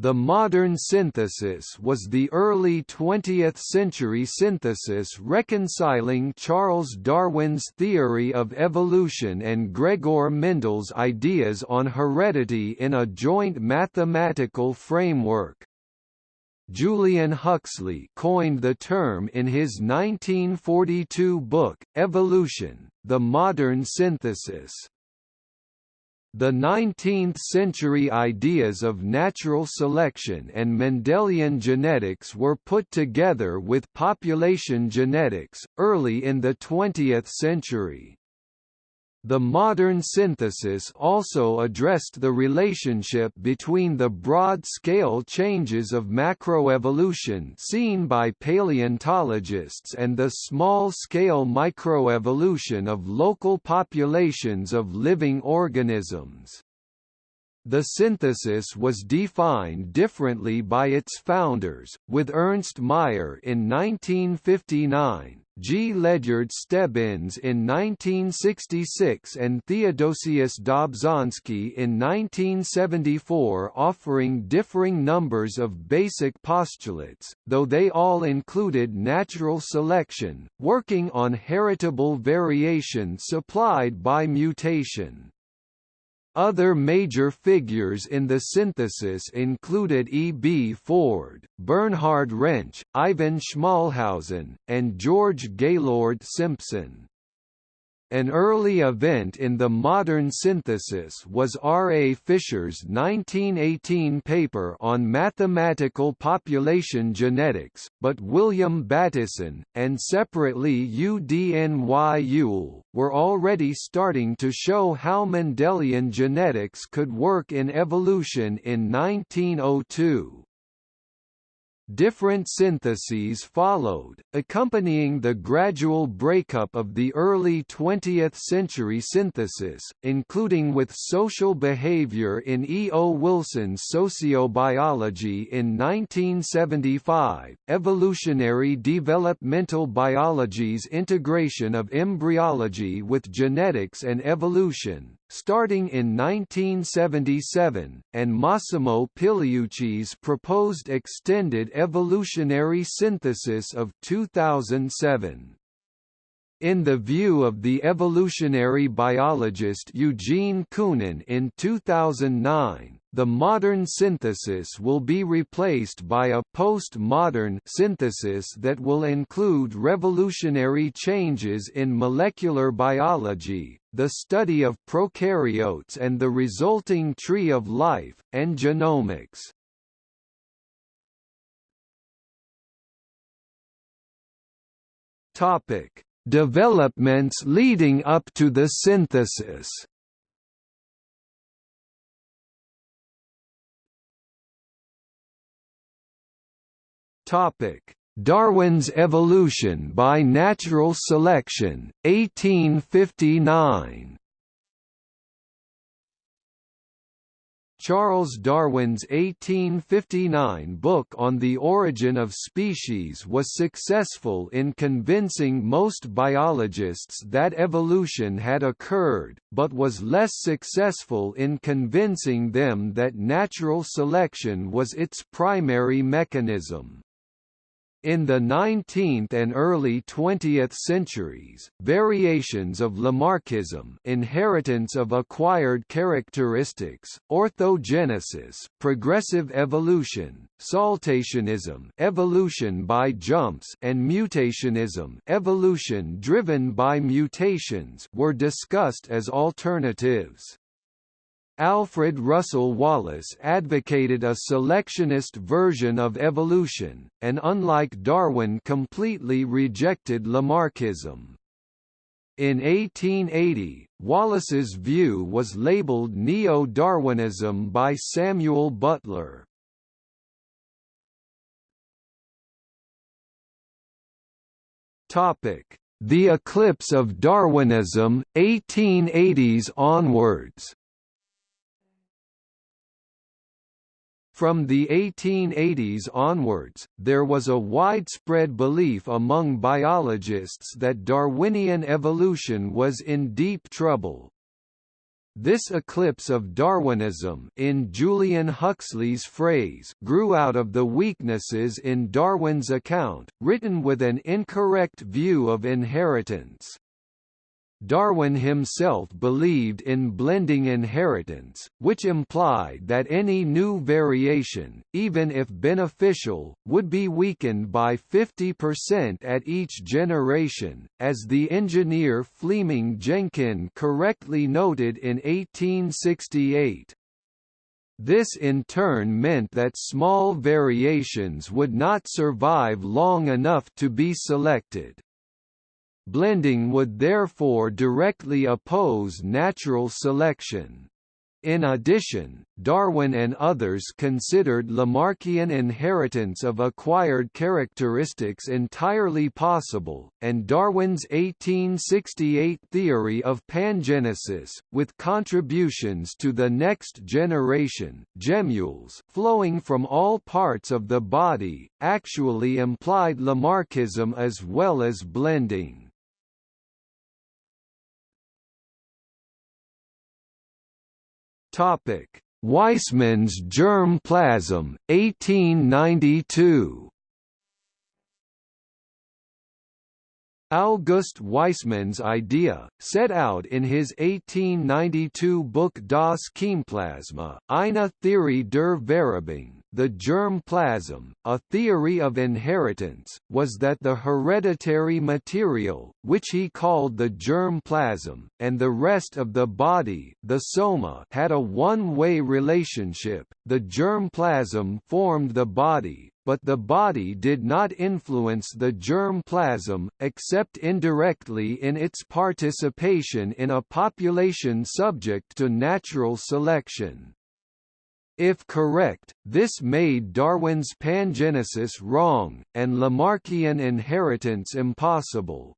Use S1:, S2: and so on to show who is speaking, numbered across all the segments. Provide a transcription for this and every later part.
S1: The modern synthesis was the early 20th-century synthesis reconciling Charles Darwin's theory of evolution and Gregor Mendel's ideas on heredity in a joint mathematical framework. Julian Huxley coined the term in his 1942 book, Evolution, The Modern Synthesis. The 19th-century ideas of natural selection and Mendelian genetics were put together with population genetics, early in the 20th century. The modern synthesis also addressed the relationship between the broad-scale changes of macroevolution seen by paleontologists and the small-scale microevolution of local populations of living organisms. The synthesis was defined differently by its founders, with Ernst Mayr in 1959, G. Ledyard Stebbins in 1966 and Theodosius Dobzhansky in 1974 offering differing numbers of basic postulates, though they all included natural selection, working on heritable variation supplied by mutation. Other major figures in the synthesis included E. B. Ford, Bernhard Rensch, Ivan Schmalhausen, and George Gaylord Simpson. An early event in the modern synthesis was R. A. Fisher's 1918 paper on mathematical population genetics, but William Bateson, and separately UDNY Yule, were already starting to show how Mendelian genetics could work in evolution in 1902. Different syntheses followed, accompanying the gradual breakup of the early 20th-century synthesis, including with social behavior in E. O. Wilson's Sociobiology in 1975, evolutionary developmental biology's integration of embryology with genetics and evolution, starting in 1977, and Massimo Pigliucci's proposed extended evolutionary synthesis of 2007. In the view of the evolutionary biologist Eugene Koonin in 2009, the modern synthesis will be replaced by a post-modern synthesis that will include revolutionary changes in molecular biology, the study of prokaryotes and the resulting tree of life, and genomics. Topic Developments leading up to the synthesis Topic: Darwin's Evolution by Natural Selection, 1859. Charles Darwin's 1859 book on the origin of species was successful in convincing most biologists that evolution had occurred, but was less successful in convincing them that natural selection was its primary mechanism. In the 19th and early 20th centuries, variations of Lamarckism inheritance of acquired characteristics, orthogenesis progressive evolution, saltationism evolution by jumps and mutationism evolution driven by mutations were discussed as alternatives. Alfred Russel Wallace advocated a selectionist version of evolution, and unlike Darwin completely rejected Lamarckism. In 1880, Wallace's view was labeled Neo-Darwinism by Samuel Butler. The eclipse of Darwinism, 1880s onwards From the 1880s onwards, there was a widespread belief among biologists that Darwinian evolution was in deep trouble. This eclipse of Darwinism in Julian Huxley's phrase grew out of the weaknesses in Darwin's account, written with an incorrect view of inheritance. Darwin himself believed in blending inheritance, which implied that any new variation, even if beneficial, would be weakened by 50% at each generation, as the engineer Fleeming Jenkin correctly noted in 1868. This in turn meant that small variations would not survive long enough to be selected. Blending would therefore directly oppose natural selection. In addition, Darwin and others considered Lamarckian inheritance of acquired characteristics entirely possible, and Darwin's 1868 theory of pangenesis, with contributions to the next generation gemmules flowing from all parts of the body, actually implied Lamarckism as well as blending. Topic: Weismann's germ plasm, 1892. August Weismann's idea, set out in his 1892 book Das Keimplasma, eine Theorie der Vererbung, the germ plasm, a theory of inheritance, was that the hereditary material, which he called the germ plasm, and the rest of the body the soma had a one-way relationship, the germ plasm formed the body, but the body did not influence the germ plasm, except indirectly in its participation in a population subject to natural selection. If correct, this made Darwin's pangenesis wrong, and Lamarckian inheritance impossible.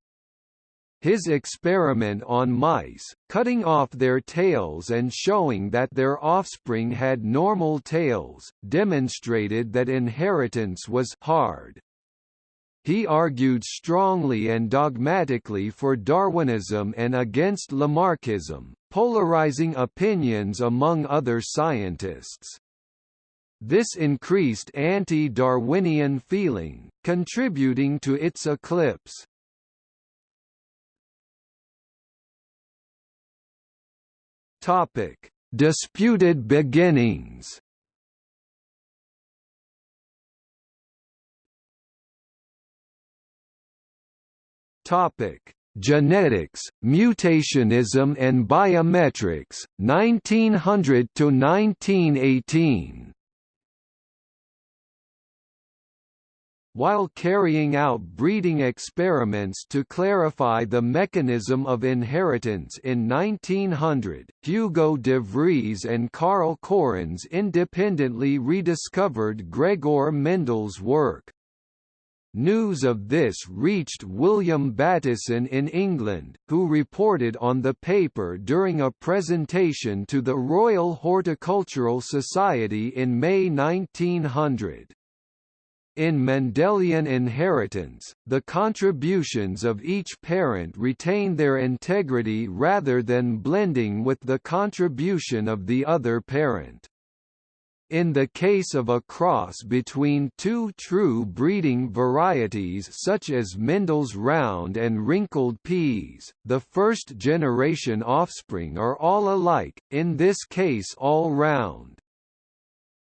S1: His experiment on mice, cutting off their tails and showing that their offspring had normal tails, demonstrated that inheritance was hard. He argued strongly and dogmatically for Darwinism and against Lamarckism, polarizing opinions among other scientists. This increased anti-Darwinian feeling, contributing to its eclipse. Topic: Disputed beginnings. Topic: Genetics, Mutationism and Biometrics, 1900 to 1918. While carrying out breeding experiments to clarify the mechanism of inheritance in 1900, Hugo de Vries and Carl Correns independently rediscovered Gregor Mendel's work. News of this reached William Bateson in England, who reported on the paper during a presentation to the Royal Horticultural Society in May 1900. In Mendelian inheritance, the contributions of each parent retain their integrity rather than blending with the contribution of the other parent. In the case of a cross between two true breeding varieties such as Mendel's round and wrinkled peas, the first-generation offspring are all alike, in this case all round.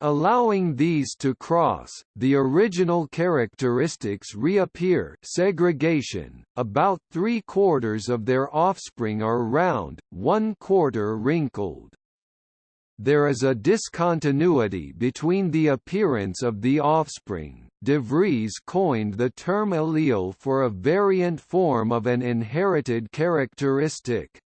S1: Allowing these to cross, the original characteristics reappear segregation, about three-quarters of their offspring are round, one-quarter wrinkled there is a discontinuity between the appearance of the offspring. De Vries coined the term allele for a variant form of an inherited characteristic.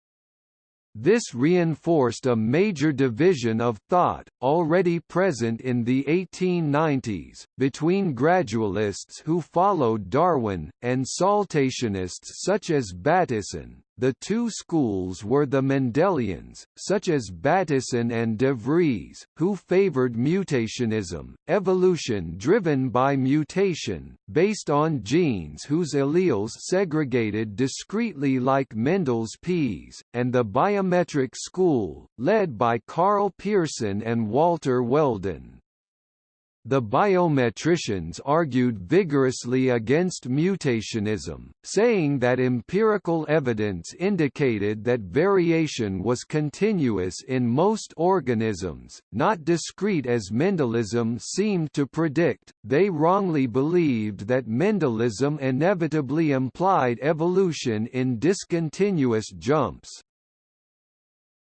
S1: This reinforced a major division of thought, already present in the 1890s, between gradualists who followed Darwin, and saltationists such as Bateson, The two schools were the Mendelians, such as Bateson and de Vries, who favored mutationism, evolution driven by mutation, based on genes whose alleles segregated discretely like Mendel's peas, and the biometric school, led by Karl Pearson and Walter Weldon. The biometricians argued vigorously against mutationism, saying that empirical evidence indicated that variation was continuous in most organisms, not discrete as Mendelism seemed to predict. They wrongly believed that Mendelism inevitably implied evolution in discontinuous jumps.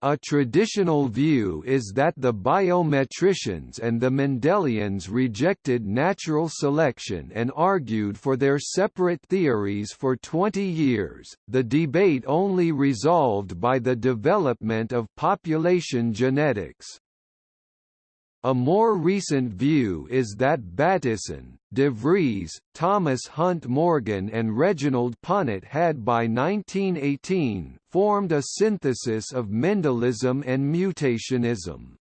S1: A traditional view is that the biometricians and the Mendelians rejected natural selection and argued for their separate theories for 20 years, the debate only resolved by the development of population genetics. A more recent view is that Bateson, de Vries, Thomas Hunt Morgan and Reginald Punnett had by 1918, formed a synthesis of Mendelism and mutationism.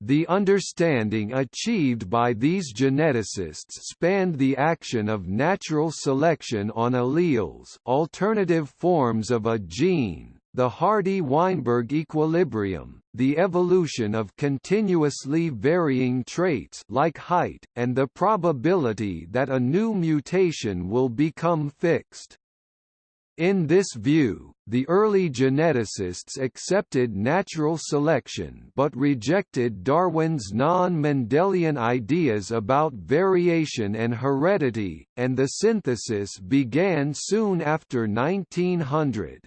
S1: The understanding achieved by these geneticists spanned the action of natural selection on alleles alternative forms of a gene, the Hardy-Weinberg equilibrium, the evolution of continuously varying traits like height, and the probability that a new mutation will become fixed. In this view, the early geneticists accepted natural selection but rejected Darwin's non-Mendelian ideas about variation and heredity, and the synthesis began soon after 1900.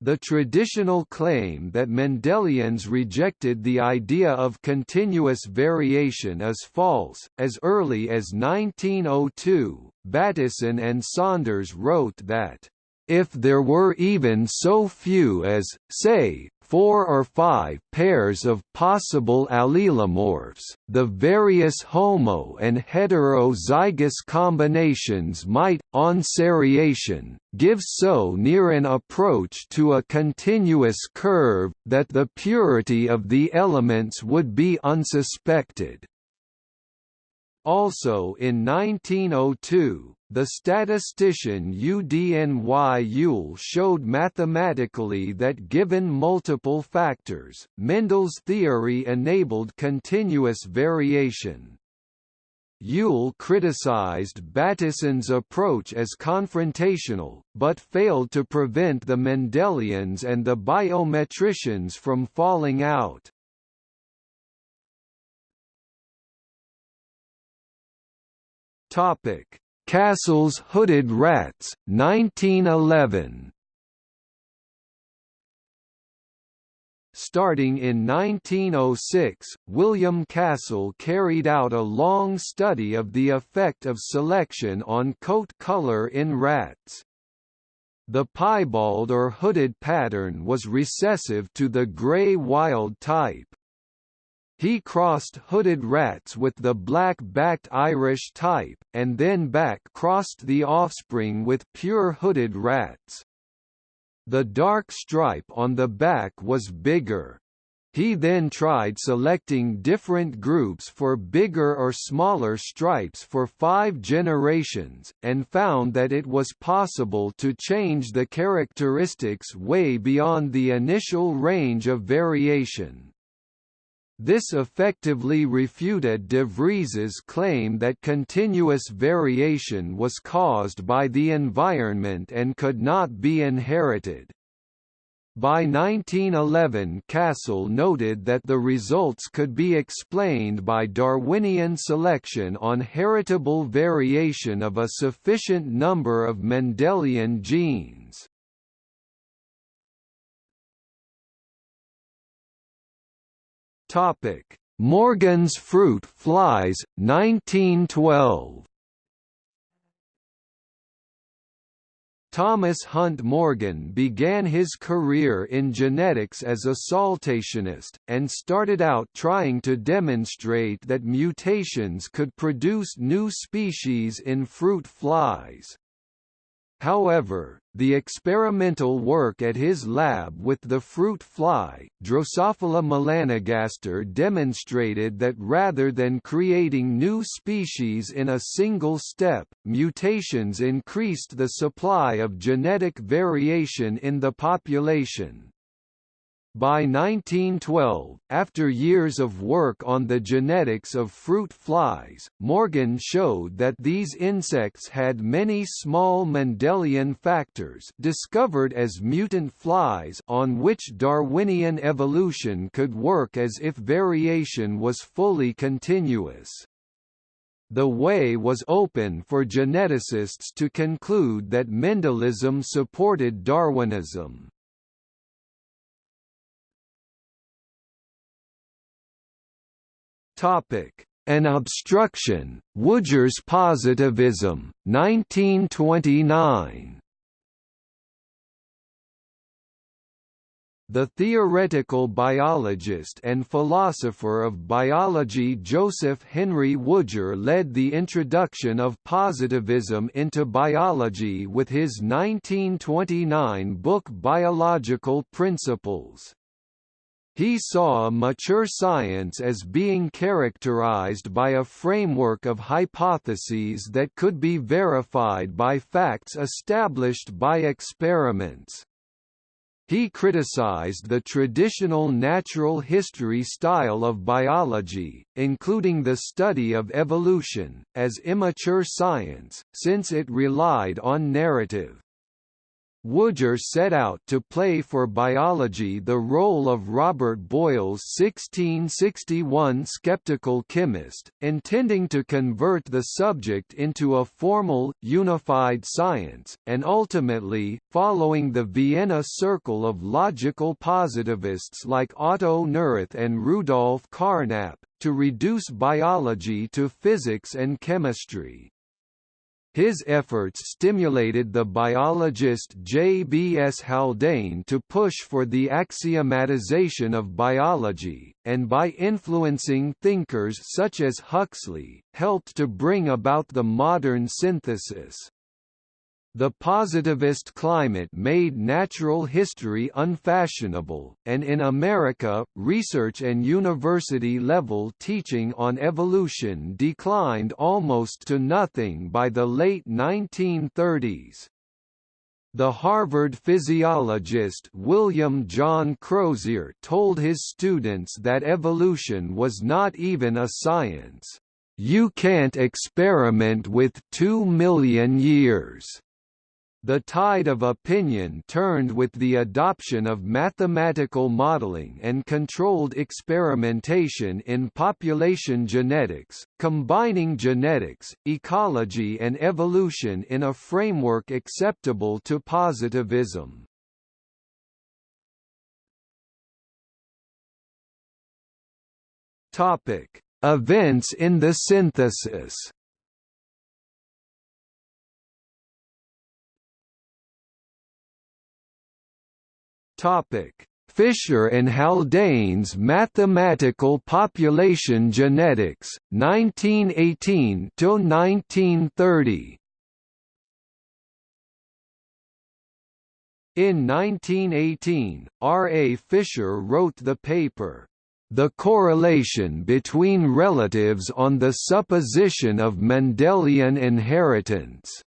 S1: The traditional claim that Mendelians rejected the idea of continuous variation is false. As early as 1902, Bateson and Saunders wrote that, if there were even so few as, say, four or five pairs of possible allelomorphs, the various homo and heterozygous combinations might, on seriation, give so near an approach to a continuous curve, that the purity of the elements would be unsuspected. Also in 1902, the statistician UDNY Yule showed mathematically that given multiple factors, Mendel's theory enabled continuous variation. Yule criticized Bateson's approach as confrontational, but failed to prevent the Mendelians and the biometricians from falling out. Topic Castle's Hooded Rats, 1911 Starting in 1906, William Castle carried out a long study of the effect of selection on coat color in rats. The piebald or hooded pattern was recessive to the grey wild type. He crossed hooded rats with the black-backed Irish type, and then back-crossed the offspring with pure hooded rats. The dark stripe on the back was bigger. He then tried selecting different groups for bigger or smaller stripes for five generations, and found that it was possible to change the characteristics way beyond the initial range of variation. This effectively refuted de Vries's claim that continuous variation was caused by the environment and could not be inherited. By 1911 Castle noted that the results could be explained by Darwinian selection on heritable variation of a sufficient number of Mendelian genes. Topic: Morgan's fruit flies 1912. Thomas Hunt Morgan began his career in genetics as a saltationist, and started out trying to demonstrate that mutations could produce new species in fruit flies. However, The experimental work at his lab with the fruit fly, Drosophila melanogaster demonstrated that rather than creating new species in a single step, mutations increased the supply of genetic variation in the population. By 1912, after years of work on the genetics of fruit flies, Morgan showed that these insects had many small Mendelian factors discovered as mutant flies on which Darwinian evolution could work as if variation was fully continuous. The way was open for geneticists to conclude that Mendelism supported Darwinism. Topic: An obstruction, Woodger's positivism, 1929. The theoretical biologist and philosopher of biology Joseph Henry Woodger led the introduction of positivism into biology with his 1929 book Biological Principles. He saw mature science as being characterized by a framework of hypotheses that could be verified by facts established by experiments. He criticized the traditional natural history style of biology, including the study of evolution, as immature science, since it relied on narrative. Woodger set out to play for biology the role of Robert Boyle's 1661 skeptical chemist, intending to convert the subject into a formal, unified science, and ultimately, following the Vienna circle of logical positivists like Otto Neurath and Rudolf Carnap, to reduce biology to physics and chemistry. His efforts stimulated the biologist J. B. S. Haldane to push for the axiomatization of biology, and by influencing thinkers such as Huxley, helped to bring about the modern synthesis. The positivist climate made natural history unfashionable, and in America, research and university-level teaching on evolution declined almost to nothing by the late 1930s. The Harvard physiologist William John Crozier told his students that evolution was not even a science. You can't experiment with two million years. The tide of opinion turned with the adoption of mathematical modeling and controlled experimentation in population genetics, combining genetics, ecology and evolution in a framework acceptable to positivism. Events in the synthesis Topic: Fisher and Haldane's Mathematical Population Genetics, 1918 to 1930. In 1918, R. A. Fisher wrote the paper, The Correlation Between Relatives on the Supposition of Mendelian Inheritance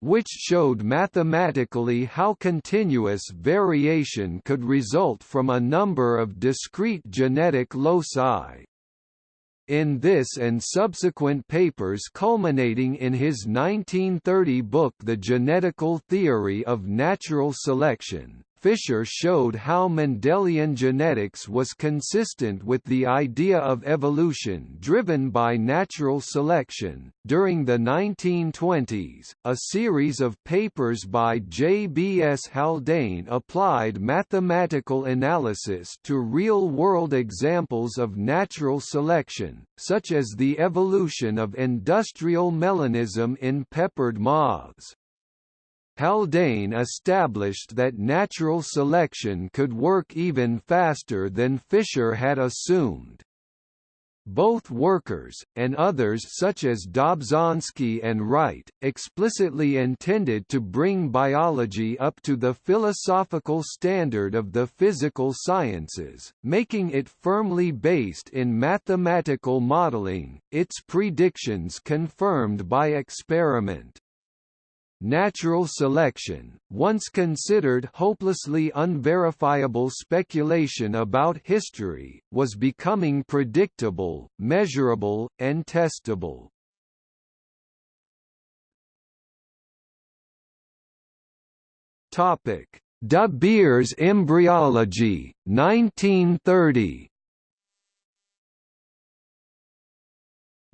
S1: which showed mathematically how continuous variation could result from a number of discrete genetic loci. In this and subsequent papers culminating in his 1930 book The Genetical Theory of Natural Selection, Fisher showed how Mendelian genetics was consistent with the idea of evolution driven by natural selection. During the 1920s, a series of papers by J. B. S. Haldane applied mathematical analysis to real world examples of natural selection, such as the evolution of industrial melanism in peppered moths. Haldane established that natural selection could work even faster than Fisher had assumed. both workers, and others such as Dobzhansky and Wright, explicitly intended to bring biology up to the philosophical standard of the physical sciences, making it firmly based in mathematical modeling, its predictions confirmed by experiment. Natural selection, once considered hopelessly unverifiable speculation about history, was becoming predictable, measurable, and testable. De Beer's embryology, 1930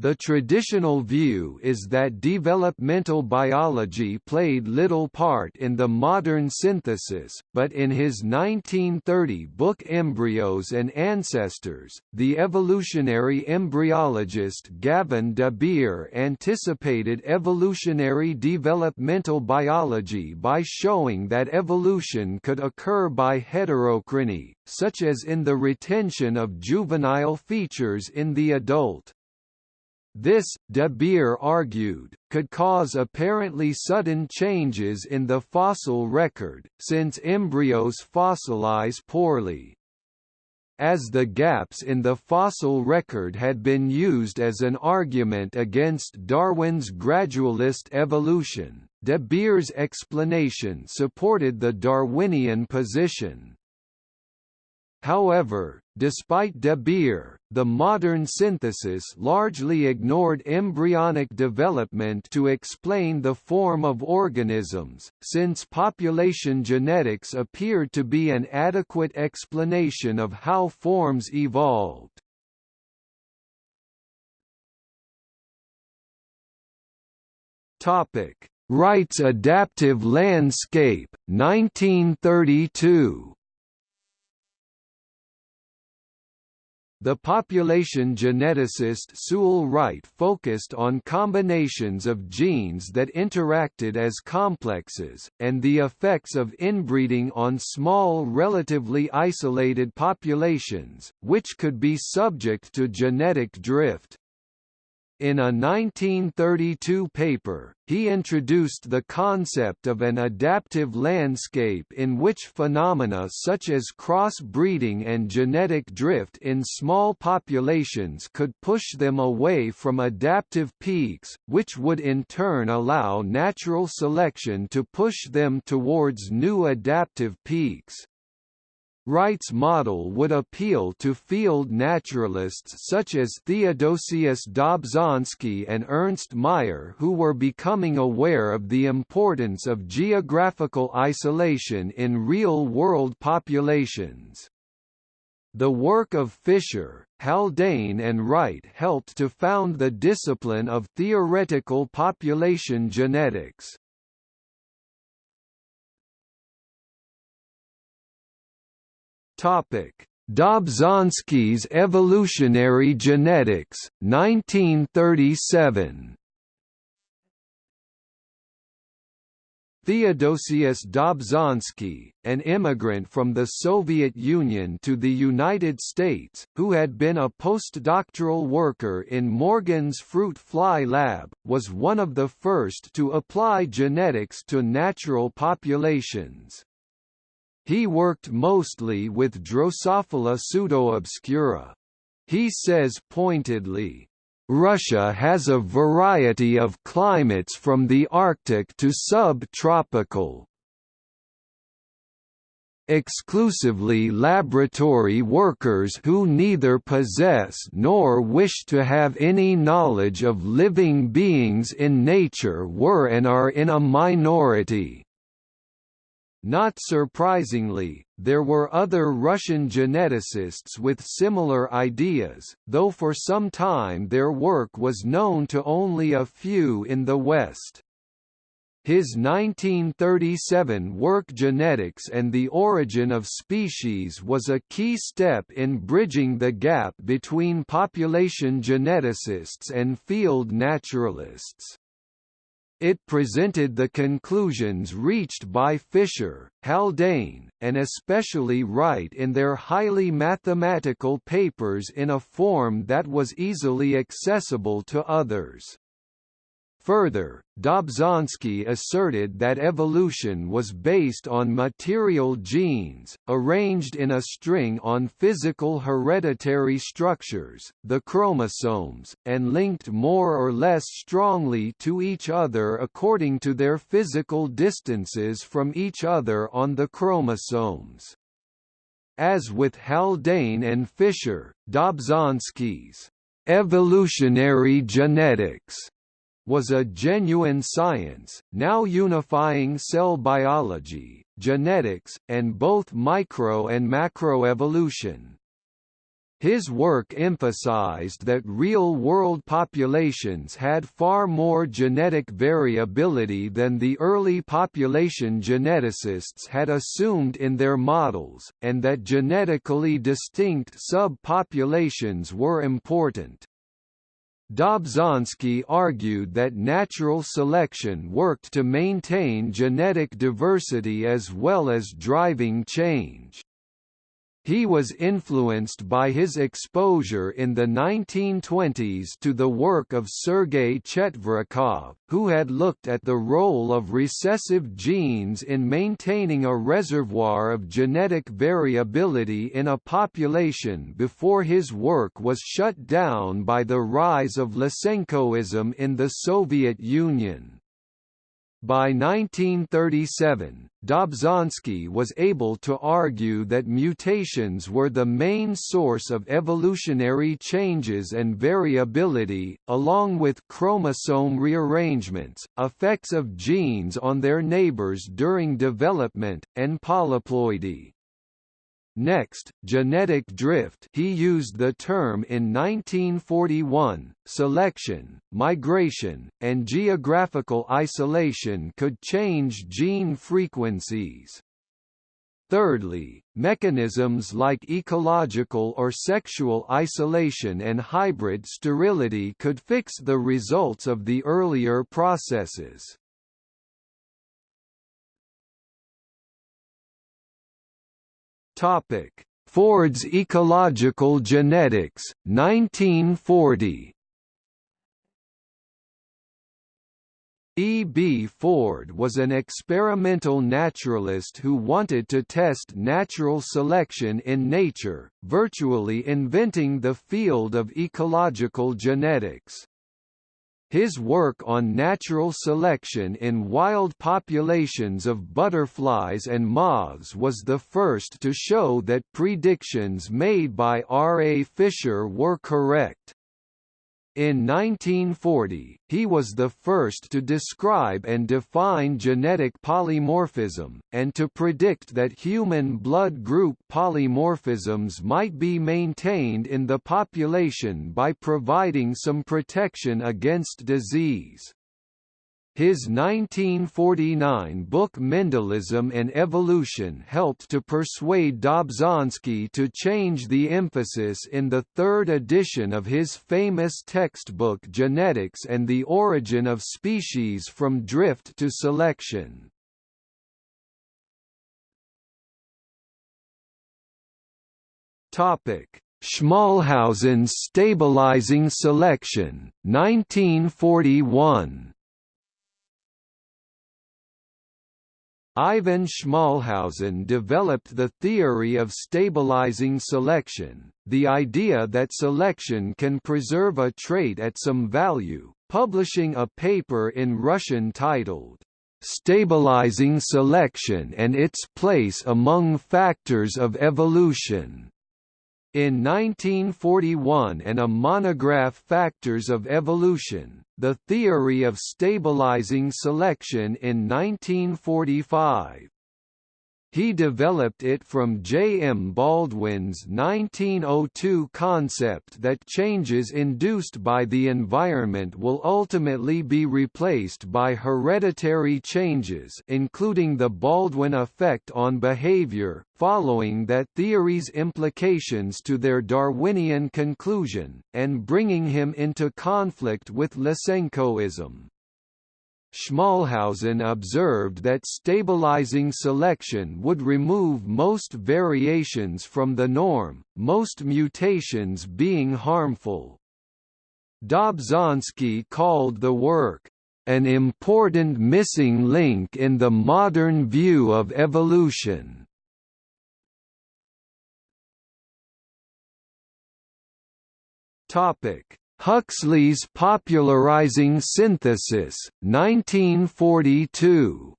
S1: The traditional view is that developmental biology played little part in the modern synthesis, but in his 1930 book Embryos and Ancestors, the evolutionary embryologist Gavin de Beer anticipated evolutionary developmental biology by showing that evolution could occur by heterochrony, such as in the retention of juvenile features in the adult. This, De Beer argued, could cause apparently sudden changes in the fossil record, since embryos fossilize poorly. As the gaps in the fossil record had been used as an argument against Darwin's gradualist evolution, De Beer's explanation supported the Darwinian position. However, despite De Beer, the modern synthesis largely ignored embryonic development to explain the form of organisms, since population genetics appeared to be an adequate explanation of how forms evolved. Topic: Wright's adaptive landscape, 1932 The population geneticist Sewell Wright focused on combinations of genes that interacted as complexes, and the effects of inbreeding on small relatively isolated populations, which could be subject to genetic drift. In a 1932 paper, he introduced the concept of an adaptive landscape in which phenomena such as cross-breeding and genetic drift in small populations could push them away from adaptive peaks, which would in turn allow natural selection to push them towards new adaptive peaks. Wright's model would appeal to field naturalists such as Theodosius Dobzhansky and Ernst Mayr who were becoming aware of the importance of geographical isolation in real-world populations. The work of Fisher, Haldane and Wright helped to found the discipline of theoretical population genetics. Dobzhansky's Evolutionary Genetics, 1937. Theodosius Dobzhansky, an immigrant from the Soviet Union to the United States, who had been a postdoctoral worker in Morgan's fruit fly lab, was one of the first to apply genetics to natural populations. He worked mostly with Drosophila pseudoobscura. He says pointedly, Russia has a variety of climates from the Arctic to subtropical, exclusively laboratory workers who neither possess nor wish to have any knowledge of living beings in nature were and are in a minority. Not surprisingly, there were other Russian geneticists with similar ideas, though for some time their work was known to only a few in the West. His 1937 work Genetics and the Origin of Species was a key step in bridging the gap between population geneticists and field naturalists. It presented the conclusions reached by Fisher, Haldane, and especially Wright in their highly mathematical papers in a form that was easily accessible to others. Further, Dobzhansky asserted that evolution was based on material genes, arranged in a string on physical hereditary structures, the chromosomes, and linked more or less strongly to each other according to their physical distances from each other on the chromosomes. As with Haldane and Fisher, Dobzhansky's evolutionary genetics was a genuine science, now unifying cell biology, genetics, and both micro and macroevolution. His work emphasized that real-world populations had far more genetic variability than the early population geneticists had assumed in their models, and that genetically distinct subpopulations were important. Dobzhansky argued that natural selection worked to maintain genetic diversity as well as driving change. He was influenced by his exposure in the 1920s to the work of Sergei Chetverikov, who had looked at the role of recessive genes in maintaining a reservoir of genetic variability in a population before his work was shut down by the rise of Lysenkoism in the Soviet Union. By 1937, Dobzhansky was able to argue that mutations were the main source of evolutionary changes and variability, along with chromosome rearrangements, effects of genes on their neighbors during development, and polyploidy. Next, genetic drift he used the term in 1941, selection, migration, and geographical isolation could change gene frequencies. Thirdly, mechanisms like ecological or sexual isolation and hybrid sterility could fix the results of the earlier processes. Topic: Ford's Ecological Genetics, 1940. E. B. Ford was an experimental naturalist who wanted to test natural selection in nature, virtually inventing the field of ecological genetics. His work on natural selection in wild populations of butterflies and moths was the first to show that predictions made by R. A. Fisher were correct. In 1940, he was the first to describe and define genetic polymorphism, and to predict that human blood group polymorphisms might be maintained in the population by providing some protection against disease. His 1949 book Mendelism and Evolution helped to persuade Dobzhansky to change the emphasis in the third edition of his famous textbook Genetics and the Origin of Species from Drift to Selection. Schmalhausen's Stabilizing Selection, 1941 Ivan Schmalhausen developed the theory of stabilizing selection, the idea that selection can preserve a trait at some value, publishing a paper in Russian titled, "'Stabilizing Selection and its Place Among Factors of Evolution' In 1941 and a monograph Factors of Evolution, the Theory of Stabilizing Selection in 1945. He developed it from J. M. Baldwin's 1902 concept that changes induced by the environment will ultimately be replaced by hereditary changes including the Baldwin effect on behavior, following that theory's implications to their Darwinian conclusion, and bringing him into conflict with Lysenkoism. Schmalhausen observed that stabilizing selection would remove most variations from the norm, most mutations being harmful. Dobzhansky called the work, "...an important missing link in the modern view of evolution." Topic Huxley's popularizing synthesis, 1942.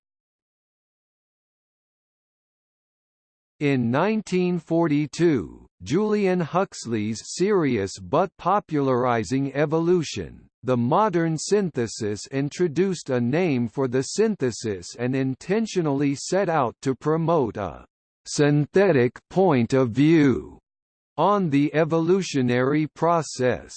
S1: In 1942, Julian Huxley's serious but popularizing evolution, the modern synthesis introduced a name for the synthesis and intentionally set out to promote a synthetic point of view on the evolutionary process.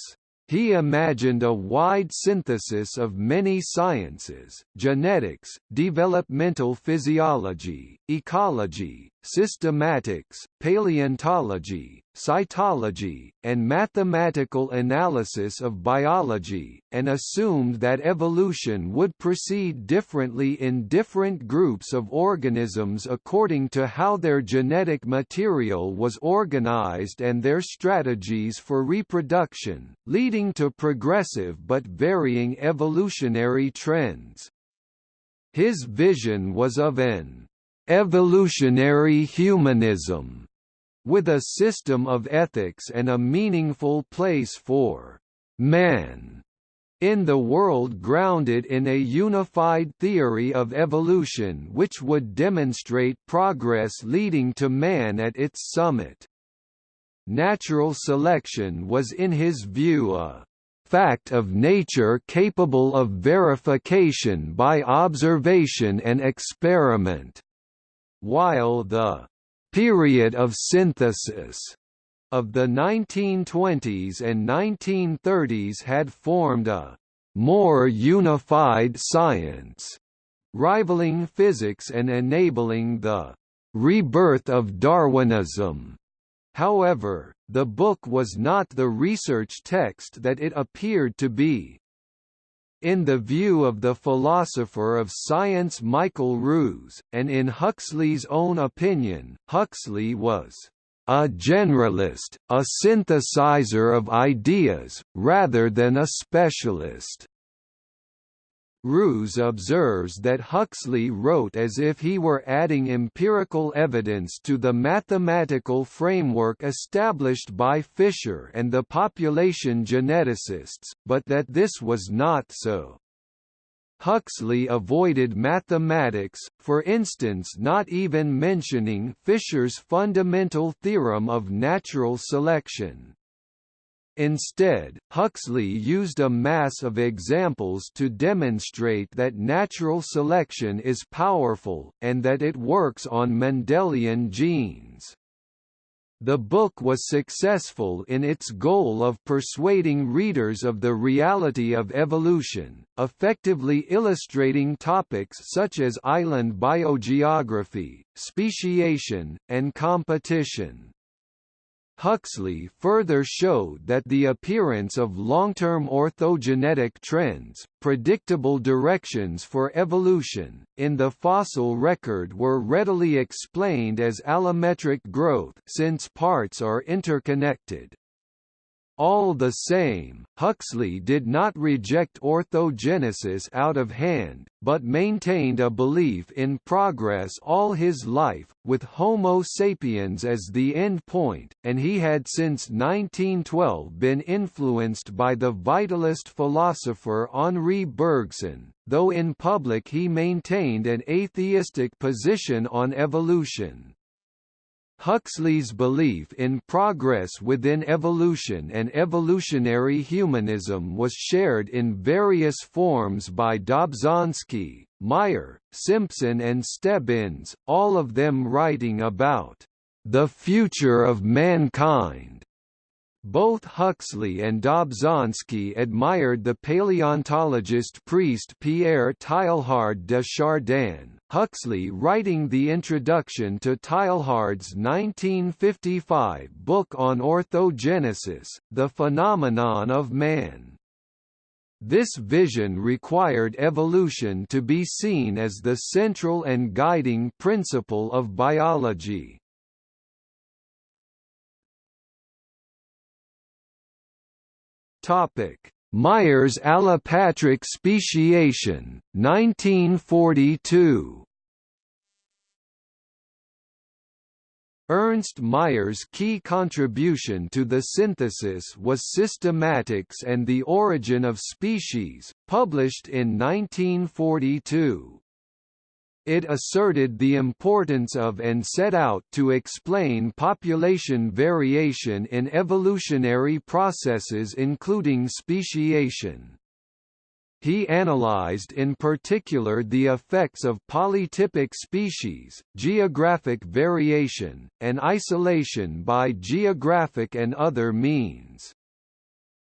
S1: He imagined a wide synthesis of many sciences, genetics, developmental physiology, ecology, systematics, paleontology, cytology, and mathematical analysis of biology, and assumed that evolution would proceed differently in different groups of organisms according to how their genetic material was organized and their strategies for reproduction, leading to progressive but varying evolutionary trends. His vision was of an evolutionary humanism with a system of ethics and a meaningful place for man in the world grounded in a unified theory of evolution which would demonstrate progress leading to man at its summit. Natural selection was in his view a fact of nature capable of verification by observation and experiment, while the period of synthesis of the 1920s and 1930s had formed a more unified science, rivaling physics and enabling the rebirth of Darwinism. However, the book was not the research text that it appeared to be. In the view of the philosopher of science Michael Ruse, and in Huxley's own opinion, Huxley was a generalist, a synthesizer of ideas, rather than a specialist. Ruse observes that Huxley wrote as if he were adding empirical evidence to the mathematical framework established by Fisher and the population geneticists, but that this was not so. Huxley avoided mathematics, for instance not even mentioning Fisher's fundamental theorem of natural selection. Instead, Huxley used a mass of examples to demonstrate that natural selection is powerful, and that it works on Mendelian genes. The book was successful in its goal of persuading readers of the reality of evolution, effectively illustrating topics such as island biogeography, speciation, and competition. Huxley further showed that the appearance of long-term orthogenetic trends, predictable directions for evolution, in the fossil record were readily explained as allometric growth since parts are interconnected. All the same, Huxley did not reject orthogenesis out of hand, but maintained a belief in progress all his life, with Homo sapiens as the end point, and he had since 1912 been influenced by the vitalist philosopher Henri Bergson, though in public he maintained an atheistic position on evolution. Huxley's belief in progress within evolution and evolutionary humanism was shared in various forms by Dobzhansky, Mayr, Simpson and Stebbins, all of them writing about the future of mankind both Huxley and Dobzhansky admired the paleontologist priest Pierre Teilhard de Chardin, Huxley writing the introduction to Teilhard's 1955 book on orthogenesis, The Phenomenon of Man. This vision required evolution to be seen as the central and guiding principle of biology. Topic: Mayr's allopatric speciation, 1942. Ernst Mayr's key contribution to the synthesis was Systematics and the Origin of Species, published in 1942. It asserted the importance of and set out to explain population variation in evolutionary processes including speciation. He analyzed in particular the effects of polytypic species, geographic variation, and isolation by geographic and other means.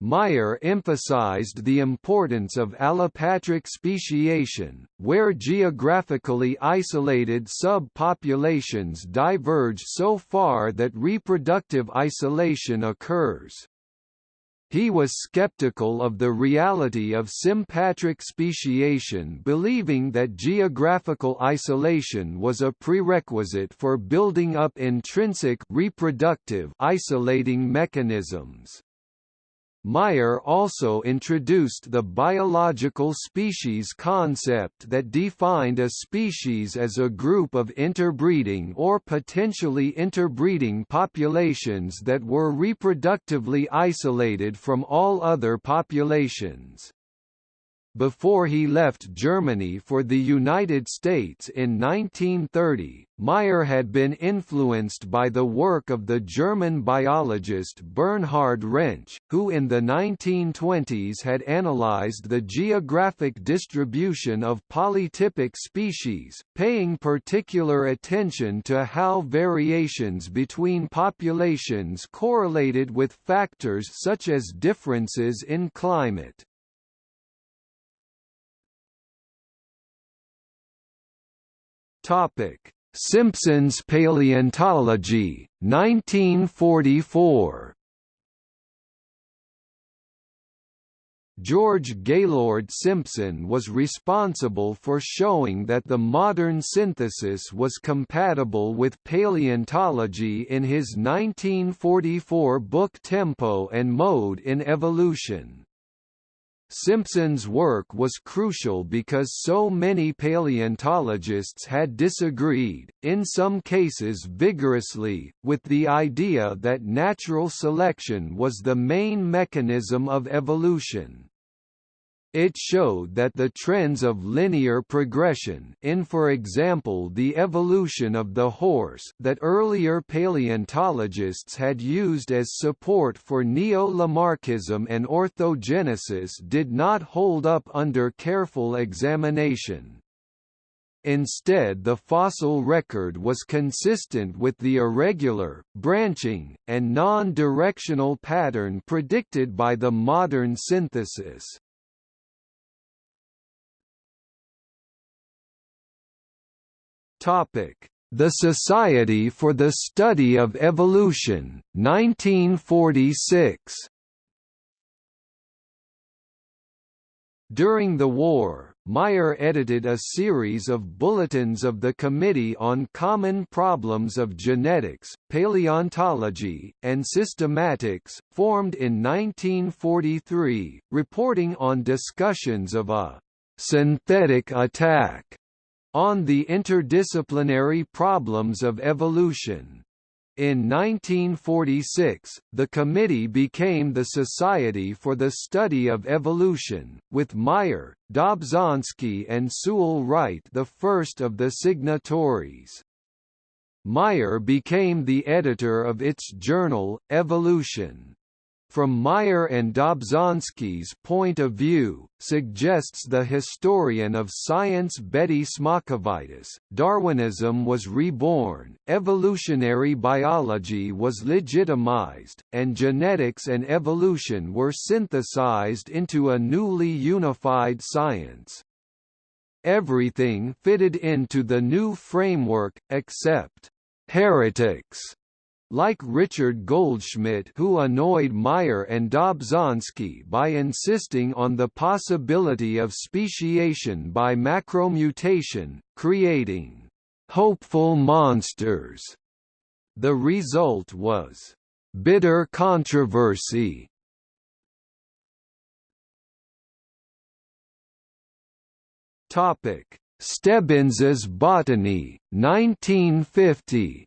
S1: Mayr emphasized the importance of allopatric speciation, where geographically isolated subpopulations diverge so far that reproductive isolation occurs. He was skeptical of the reality of sympatric speciation believing that geographical isolation was a prerequisite for building up intrinsic reproductive isolating mechanisms. Mayr also introduced the biological species concept that defined a species as a group of interbreeding or potentially interbreeding populations that were reproductively isolated from all other populations. Before he left Germany for the United States in 1930, Mayr had been influenced by the work of the German biologist Bernhard Rensch, who in the 1920s had analyzed the geographic distribution of polytypic species, paying particular attention to how variations between populations correlated with factors such as differences in climate. Topic: Simpson's Paleontology, 1944. George Gaylord Simpson was responsible for showing that the modern synthesis was compatible with paleontology in his 1944 book Tempo and Mode in Evolution. Simpson's work was crucial because so many paleontologists had disagreed, in some cases vigorously, with the idea that natural selection was the main mechanism of evolution. It showed that the trends of linear progression in for example the evolution of the horse that earlier paleontologists had used as support for neo-Lamarckism and orthogenesis did not hold up under careful examination. Instead the fossil record was consistent with the irregular, branching, and non-directional pattern predicted by the modern synthesis. Topic: The Society for the Study of Evolution, 1946. During the war, Mayr edited a series of bulletins of the Committee on Common Problems of Genetics, Paleontology, and Systematics, formed in 1943, reporting on discussions of a synthetic attack on the interdisciplinary problems of evolution. In 1946, the committee became the Society for the Study of Evolution, with Mayr, Dobzhansky and Sewall Wright the first of the signatories. Mayr became the editor of its journal, Evolution from Mayr and Dobzhansky's point of view, suggests the historian of science Betty Smocovitis, Darwinism was reborn, evolutionary biology was legitimized, and genetics and evolution were synthesized into a newly unified science. Everything fitted into the new framework, except heretics like Richard Goldschmidt who annoyed Mayr and Dobzhansky by insisting on the possibility of speciation by macromutation, creating hopeful monsters. The result was bitter controversy. Topic: Stebbins' Botany, 1950.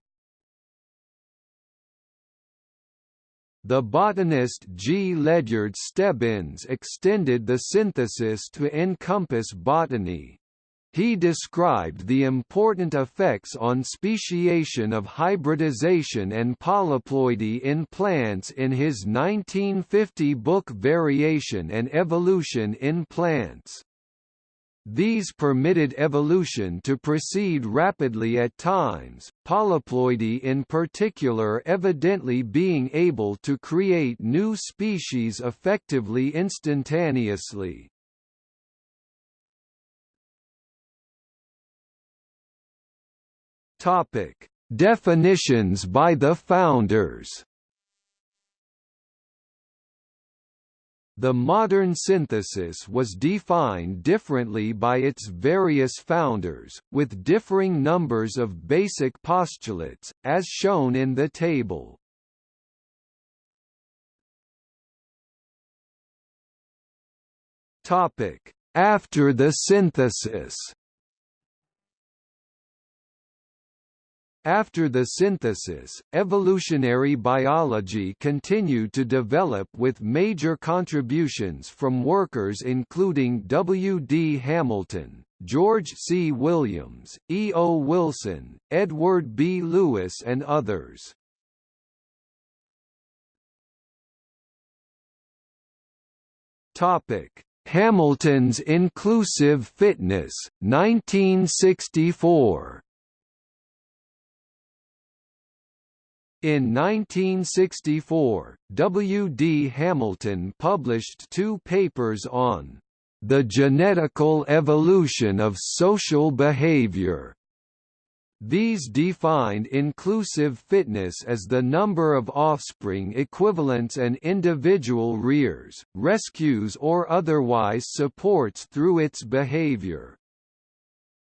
S1: The botanist G. Ledyard Stebbins extended the synthesis to encompass botany. He described the important effects on speciation of hybridization and polyploidy in plants in his 1950 book Variation and Evolution in Plants. These permitted evolution to proceed rapidly at times, polyploidy in particular evidently being able to create new species effectively instantaneously. Definitions by the founders. The modern synthesis was defined differently by its various founders, with differing numbers of basic postulates, as shown in the table. After the synthesis After the synthesis, evolutionary biology continued to develop with major contributions from workers including W. D. Hamilton, George C. Williams, E. O. Wilson, Edward B. Lewis and others. Hamilton's Inclusive Fitness, 1964 In 1964, W. D. Hamilton published two papers on the genetical evolution of social behavior. These defined inclusive fitness as the number of offspring equivalents an individual rears, rescues or otherwise supports through its behavior.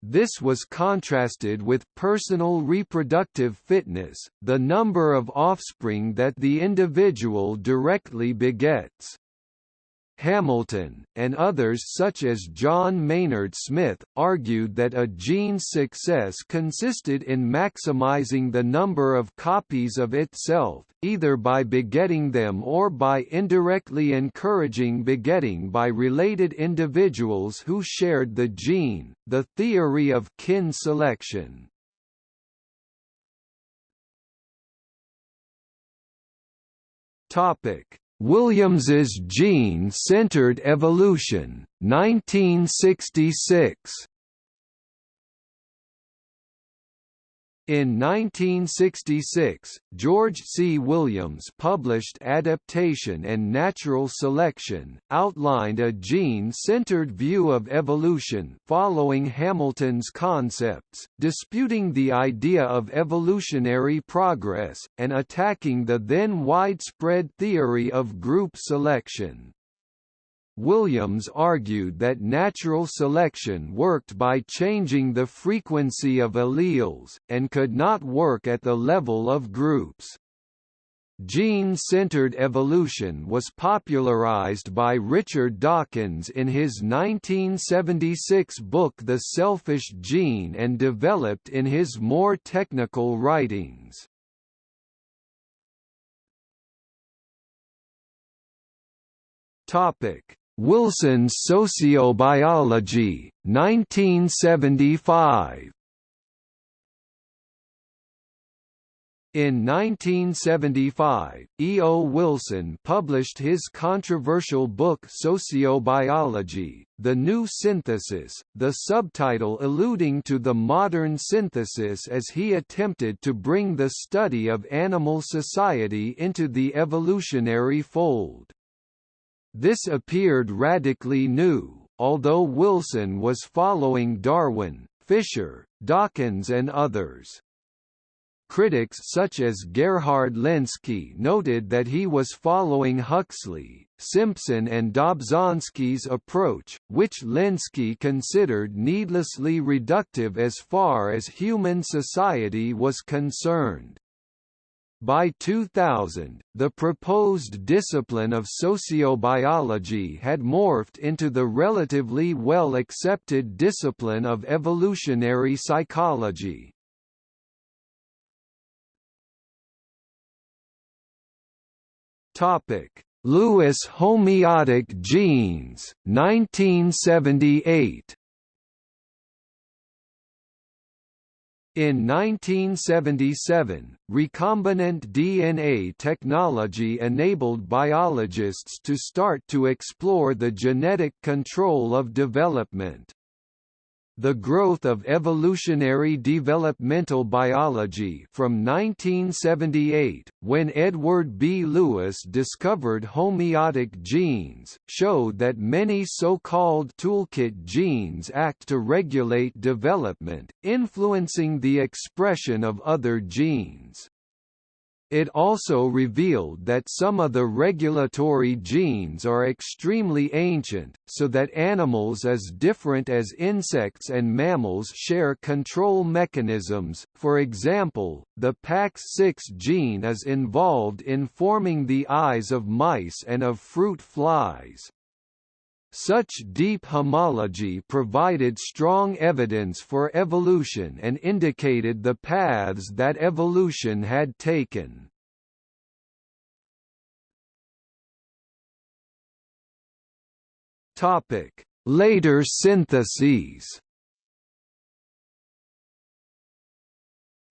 S1: This was contrasted with personal reproductive fitness, the number of offspring that the individual directly begets. Hamilton, and others such as John Maynard Smith, argued that a gene's success consisted in maximizing the number of copies of itself, either by begetting them or by indirectly encouraging begetting by related individuals who shared the gene, the theory of kin selection. Topic Williams's Gene-Centered Evolution, 1966 In 1966, George C. Williams published Adaptation and Natural Selection, outlined a gene-centered view of evolution following Hamilton's concepts, disputing the idea of evolutionary progress, and attacking the then widespread theory of group selection. Williams argued that natural selection worked by changing the frequency of alleles, and could not work at the level of groups. Gene-centered evolution was popularized by Richard Dawkins in his 1976 book The Selfish Gene and developed in his more technical writings. Topic: Wilson's Sociobiology, 1975. In 1975, E. O. Wilson published his controversial book Sociobiology, The New Synthesis, the subtitle alluding to the modern synthesis as he attempted to bring the study of animal society into the evolutionary fold. This appeared radically new, although Wilson was following Darwin, Fisher, Dawkins and others. critics such as Gerhard Lenski noted that he was following Huxley, Simpson and Dobzhansky's approach, which Lenski considered needlessly reductive as far as human society was concerned. By 2000, the proposed discipline of sociobiology had morphed into the relatively well-accepted discipline of evolutionary psychology. Lewis homeotic genes 1978 In 1977, recombinant DNA technology enabled biologists to start to explore the genetic control of development. The Growth of Evolutionary Developmental Biology from 1978, when Edward B. Lewis discovered homeotic genes, showed that many so-called toolkit genes act to regulate development, influencing the expression of other genes. It also revealed that some of the regulatory genes are extremely ancient, so that animals as different as insects and mammals share control mechanisms, for example, the PAX6 gene is involved in forming the eyes of mice and of fruit flies. Such deep homology provided strong evidence for evolution and indicated the paths that evolution had taken. Later syntheses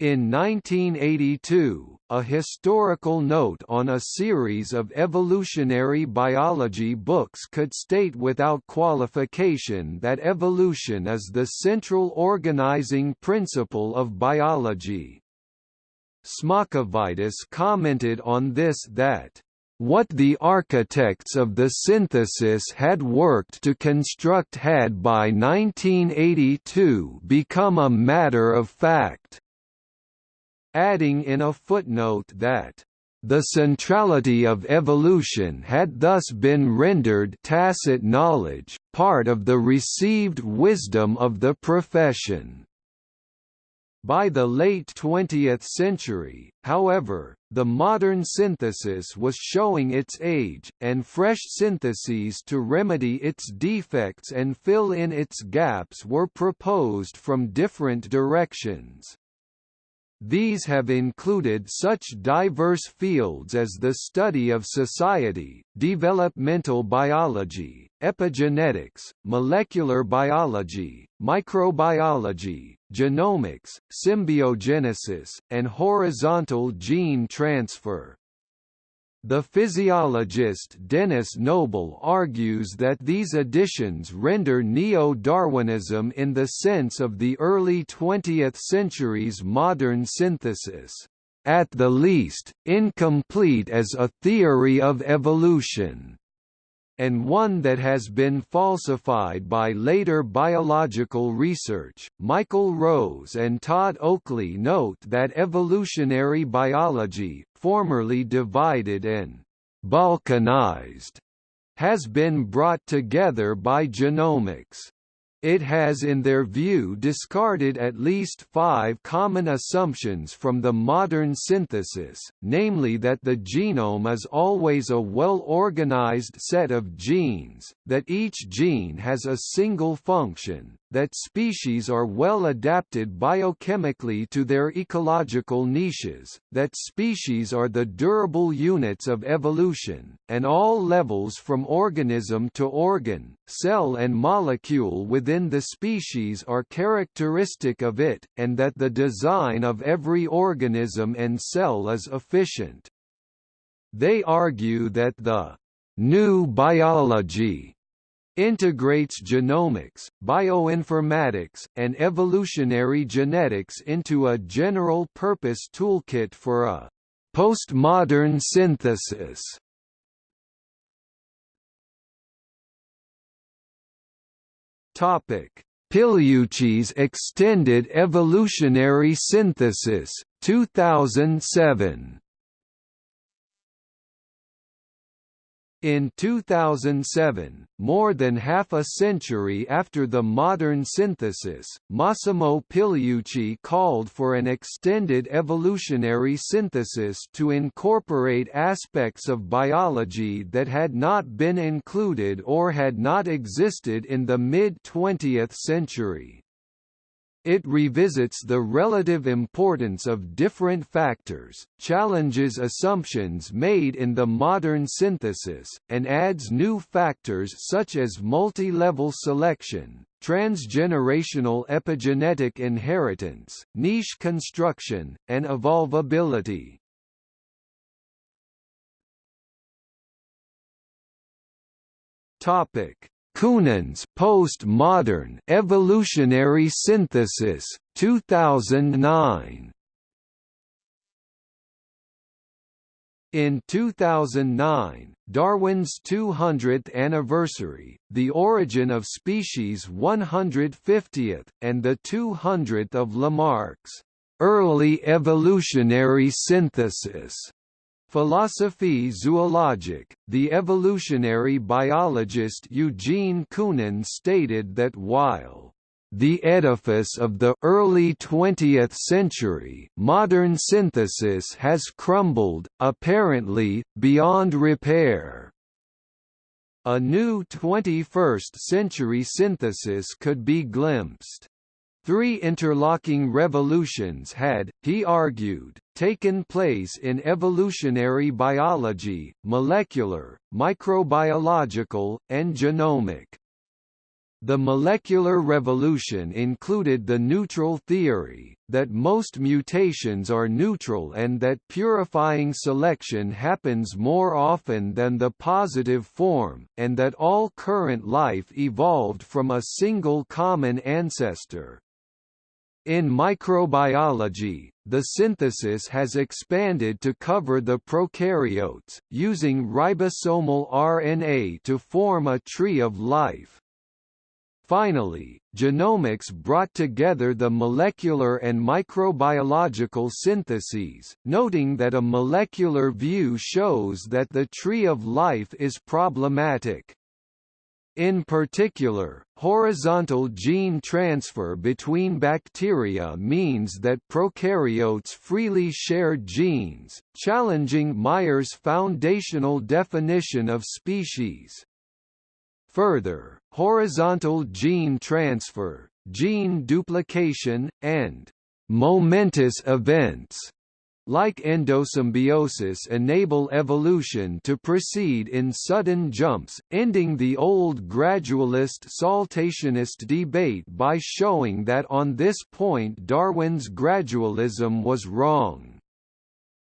S1: In 1982, a historical note on a series of evolutionary biology books could state without qualification that evolution is the central organizing principle of biology. Smocovitis commented on this that what the architects of the synthesis had worked to construct had by 1982 become a matter of fact adding in a footnote that the centrality of evolution had thus been rendered tacit knowledge, part of the received wisdom of the profession. By the late 20th century, however, the modern synthesis was showing its age, and fresh syntheses to remedy its defects and fill in its gaps were proposed from different directions. These have included such diverse fields as the study of society, developmental biology, epigenetics, molecular biology, microbiology, genomics, symbiogenesis, and horizontal gene transfer. The physiologist Denis Noble argues that these additions render neo-Darwinism in the sense of the early 20th century's modern synthesis, at the least, incomplete as a theory of evolution and one that has been falsified by later biological research. Michael Rose and Todd Oakley note that evolutionary biology, formerly divided and balkanized, has been brought together by genomics. It has in their view discarded at least five common assumptions from the modern synthesis, namely that the genome is always a well-organized set of genes, that each gene has a single function, that species are well adapted biochemically to their ecological niches, that species are the durable units of evolution, and all levels from organism to organ, cell and molecule within the species are characteristic of it, and that the design of every organism and cell is efficient. They argue that the new biology integrates genomics, bioinformatics, and evolutionary genetics into a general-purpose toolkit for a postmodern synthesis. Topic: Pigliucci's extended evolutionary synthesis 2007 In 2007, more than half a century after the modern synthesis, Massimo Pigliucci called for an extended evolutionary synthesis to incorporate aspects of biology that had not been included or had not existed in the mid-20th century. It revisits the relative importance of different factors, challenges assumptions made in the modern synthesis, and adds new factors such as multi-level selection, transgenerational epigenetic inheritance, niche construction, and evolvability. Topic: Koonin's Postmodern Evolutionary Synthesis 2009 In 2009, Darwin's 200th anniversary, The Origin of Species 150th, and the 200th of Lamarck's early evolutionary synthesis Philosophie zoologique, the evolutionary biologist Eugene Koonin stated that while the edifice of the early 20th century modern synthesis has crumbled, apparently, beyond repair. A new 21st-century synthesis could be glimpsed. Three interlocking revolutions had, he argued, taken place in evolutionary biology, molecular, microbiological, and genomic. The molecular revolution included the neutral theory, that most mutations are neutral and that purifying selection happens more often than the positive form, and that all current life evolved from a single common ancestor. In microbiology, the synthesis has expanded to cover the prokaryotes, using ribosomal RNA to form a tree of life. Finally, genomics brought together the molecular and microbiological syntheses, noting that a molecular view shows that the tree of life is problematic. In particular, horizontal gene transfer between bacteria means that prokaryotes freely share genes, challenging Mayr's foundational definition of species. Further, horizontal gene transfer, gene duplication, and momentous events like endosymbiosis enable evolution to proceed in sudden jumps, ending the old gradualist-saltationist debate by showing that on this point Darwin's gradualism was wrong.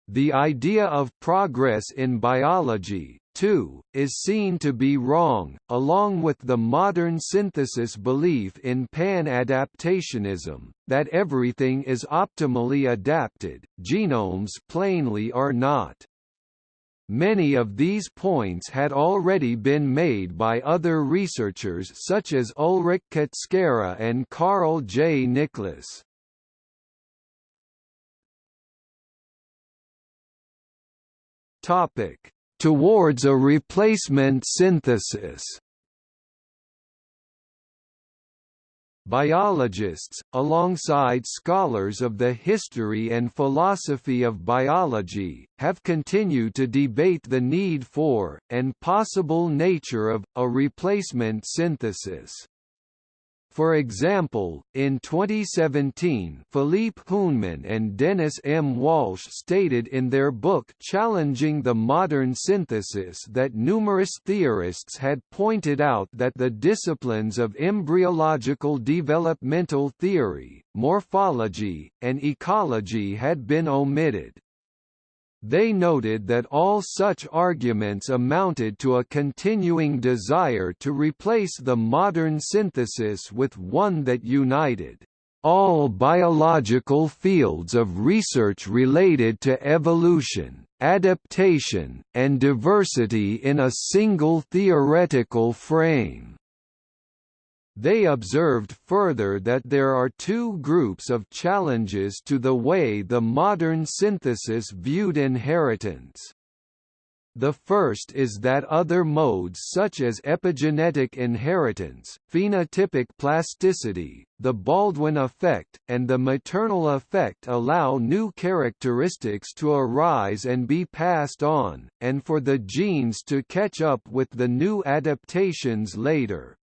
S1: The idea of progress in biology, too, is seen to be wrong, along with the modern synthesis belief in pan-adaptationism, that everything is optimally adapted, genomes plainly are not. Many of these points had already been made by other researchers such as Ulrich Kutschera and Karl J. Niklas. Topic towards a replacement synthesis. Biologists, alongside scholars of the history and philosophy of biology, have continued to debate the need for, and possible nature of, a replacement synthesis. For example, in 2017 Philippe Huneman and Dennis M. Walsh stated in their book Challenging the Modern Synthesis that numerous theorists had pointed out that the disciplines of embryological developmental theory, morphology, and ecology had been omitted. They noted that all such arguments amounted to a continuing desire to replace the modern synthesis with one that united all biological fields of research related to evolution, adaptation, and diversity in a single theoretical frame. They observed further that there are two groups of challenges to the way the modern synthesis viewed inheritance. The first is that other modes such as epigenetic inheritance, phenotypic plasticity, the Baldwin effect, and the maternal effect allow new characteristics to arise and be passed on, and for the genes to catch up with the new adaptations later.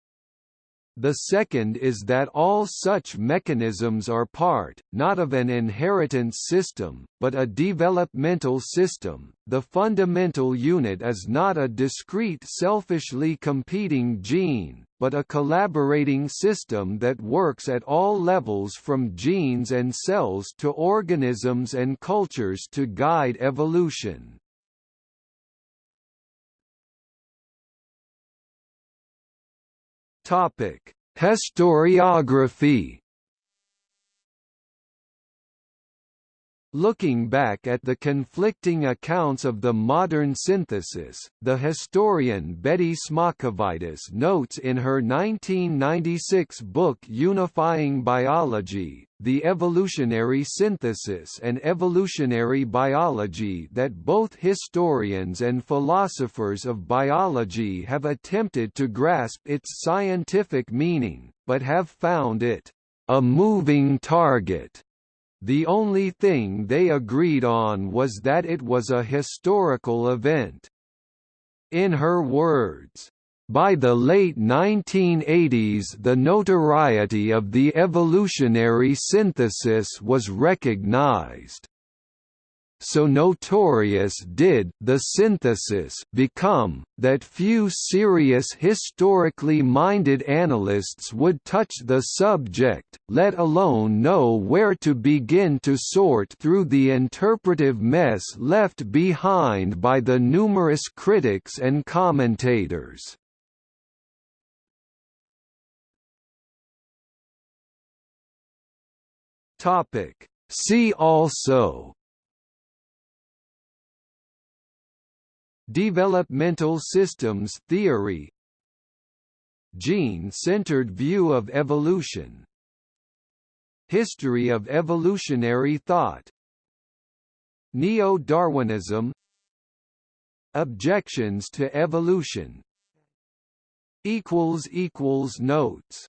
S1: The second is that all such mechanisms are part, not of an inheritance system, but a developmental system. The fundamental unit is not a discrete selfishly competing gene, but a collaborating system that works at all levels from genes and cells to organisms and cultures to guide evolution. Topic: Historiography Looking back at the conflicting accounts of the modern synthesis, the historian Betty Smocovitis notes in her 1996 book Unifying Biology, The Evolutionary Synthesis and Evolutionary Biology that both historians and philosophers of biology have attempted to grasp its scientific meaning, but have found it a moving target the only thing they agreed on was that it was a historical event. In her words, by the late 1980s the notoriety of the evolutionary synthesis was recognized so notorious did the synthesis become, that few serious historically minded analysts would touch the subject, let alone know where to begin to sort through the interpretive mess left behind by the numerous critics and commentators. See also Developmental systems theory. Gene-centered view of evolution. History of evolutionary thought. Neo-Darwinism. Objections to evolution. Notes